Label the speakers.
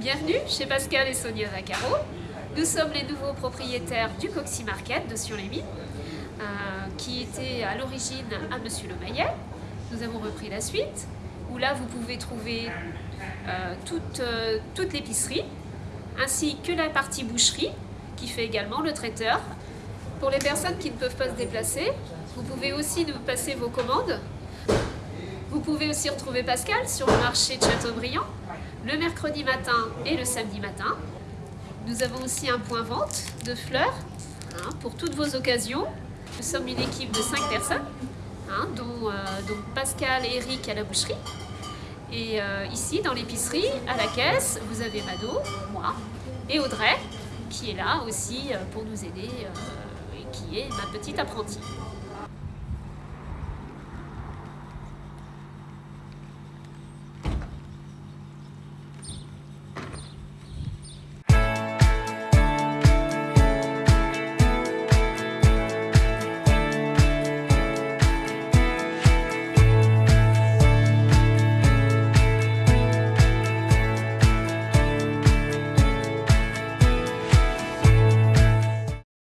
Speaker 1: Bienvenue chez Pascal et Sonia Vaccaro. Nous sommes les nouveaux propriétaires du Coxy Market de Sur-les-Mines, euh, qui était à l'origine à Monsieur Le Maillet. Nous avons repris la suite, où là vous pouvez trouver euh, toute, euh, toute l'épicerie, ainsi que la partie boucherie, qui fait également le traiteur. Pour les personnes qui ne peuvent pas se déplacer, vous pouvez aussi nous passer vos commandes. Vous pouvez aussi retrouver Pascal sur le marché de Châteaubriand, le mercredi matin et le samedi matin. Nous avons aussi un point vente de fleurs hein, pour toutes vos occasions. Nous sommes une équipe de 5 personnes, hein, dont, euh, Pascal et Eric à la boucherie. Et euh, ici, dans l'épicerie, à la caisse, vous avez Mado, moi, et Audrey, qui est là aussi euh, pour nous aider, et qui est ma petite apprentie.